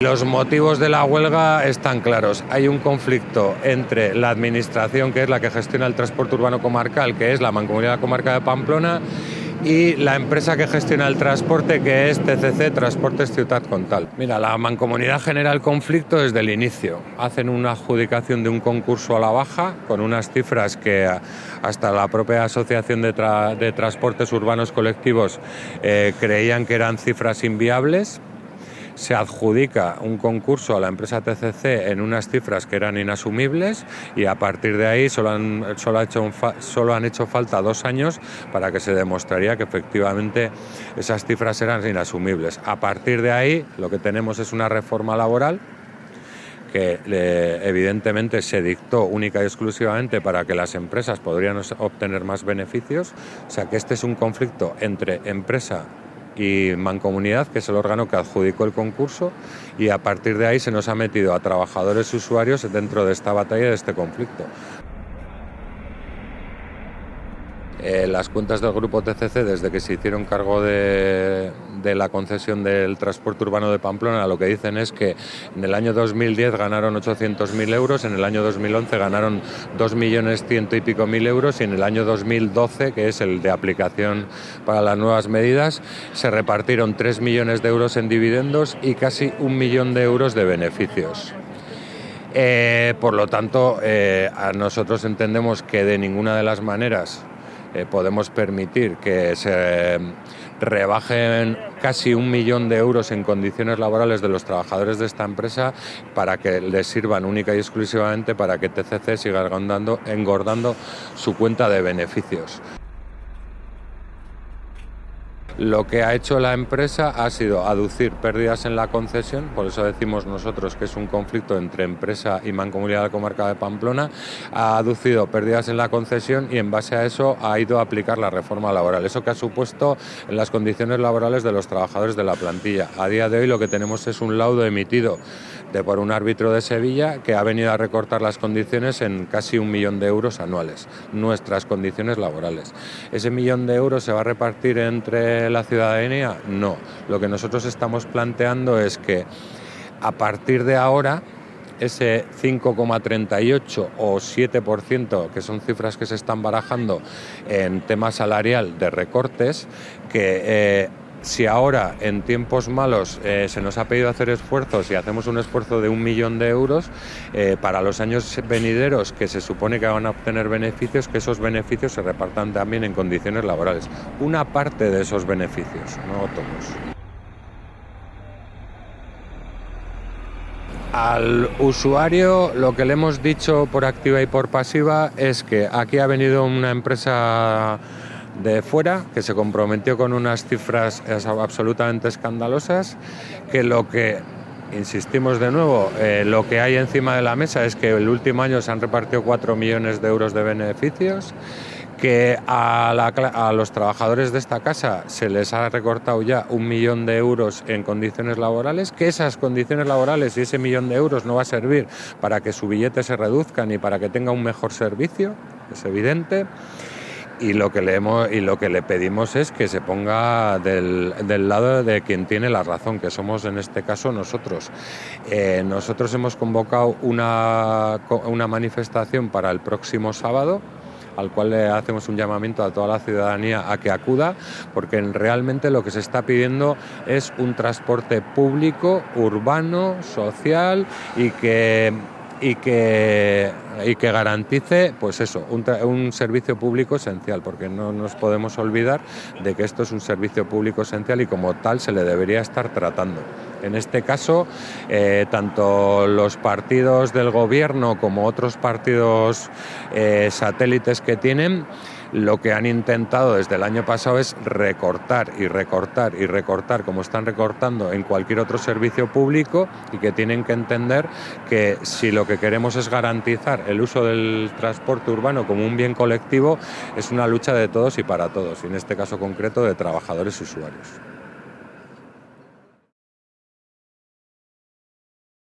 Los motivos de la huelga están claros. Hay un conflicto entre la administración, que es la que gestiona el transporte urbano comarcal, que es la Mancomunidad de Comarca de Pamplona, y la empresa que gestiona el transporte, que es TCC Transportes Ciudad Contal. Mira, la Mancomunidad genera el conflicto desde el inicio. Hacen una adjudicación de un concurso a la baja con unas cifras que hasta la propia Asociación de, Transportes Urbanos Colectivos eh, creían que eran cifras inviables se adjudica un concurso a la empresa TCC en unas cifras que eran inasumibles y a partir de ahí solo han, solo hecho, solo han hecho falta dos años para que se demostraría que efectivamente esas cifras eran inasumibles. A partir de ahí lo que tenemos es una reforma laboral que evidentemente se dictó única y exclusivamente para que las empresas podrían obtener más beneficios, o sea que este es un conflicto entre empresa y Mancomunidad, que es el órgano que adjudicó el concurso, y a partir de ahí se nos ha metido a trabajadores y usuarios dentro de esta batalla, de este conflicto. Eh, las cuentas del grupo TCC, desde que se hicieron cargo de, la concesión del transporte urbano de Pamplona, lo que dicen es que en el año 2010 ganaron 800.000 euros, en el año 2011 ganaron 2 millones ciento y pico mil euros y en el año 2012, que es el de aplicación para las nuevas medidas, se repartieron 3 millones de euros en dividendos y casi un millón de euros de beneficios. Eh, por lo tanto, eh, a nosotros entendemos que de ninguna de las maneras eh, podemos permitir que se rebajen casi un millón de euros en condiciones laborales de los trabajadores de esta empresa para que les sirvan única y exclusivamente para que TCC siga engordando, engordando su cuenta de beneficios. Lo que ha hecho la empresa ha sido aducir pérdidas en la concesión, por eso decimos nosotros que es un conflicto entre empresa y Mancomunidad de la Comarca de Pamplona, ha aducido pérdidas en la concesión y en base a eso ha ido a aplicar la reforma laboral. Eso que ha supuesto en las condiciones laborales de los trabajadores de la plantilla. A día de hoy lo que tenemos es un laudo emitido de por un árbitro de Sevilla que ha venido a recortar las condiciones en casi un millón de euros anuales, nuestras condiciones laborales. ¿Ese millón de euros se va a repartir entre la ciudadanía? No. Lo que nosotros estamos planteando es que a partir de ahora ese 5,38 o 7%, que son cifras que se están barajando en tema salarial de recortes, que eh, si ahora en tiempos malos eh, se nos ha pedido hacer esfuerzos y hacemos un esfuerzo de un millón de euros, eh, para los años venideros que se supone que van a obtener beneficios, que esos beneficios se repartan también en condiciones laborales. Una parte de esos beneficios, no todos. Al usuario lo que le hemos dicho por activa y por pasiva es que aquí ha venido una empresa de fuera, que se comprometió con unas cifras absolutamente escandalosas, que lo que, insistimos de nuevo, eh, lo que hay encima de la mesa es que el último año se han repartido 4 millones de euros de beneficios, que a, a, los trabajadores de esta casa se les ha recortado ya un millón de euros en condiciones laborales, que esas condiciones laborales y ese millón de euros no va a servir para que su billete se reduzca ni para que tenga un mejor servicio, es evidente y lo que le hemos, y lo que le pedimos es que se ponga del, lado de quien tiene la razón, que somos en este caso nosotros. Eh, nosotros hemos convocado una, una manifestación para el próximo sábado al cual le hacemos un llamamiento a toda la ciudadanía a que acuda, porque realmente lo que se está pidiendo es un transporte público, urbano, social y que y que, y que garantice pues eso, un, un, servicio público esencial, porque no nos podemos olvidar de que esto es un servicio público esencial y como tal se le debería estar tratando. En este caso, eh, tanto los partidos del gobierno como otros partidos eh, satélites que tienen, lo que han intentado desde el año pasado es recortar y recortar y recortar como están recortando en cualquier otro servicio público y que tienen que entender que si lo que queremos es garantizar el uso del transporte urbano como un bien colectivo, es una lucha de todos y para todos, y en este caso concreto de trabajadores y usuarios.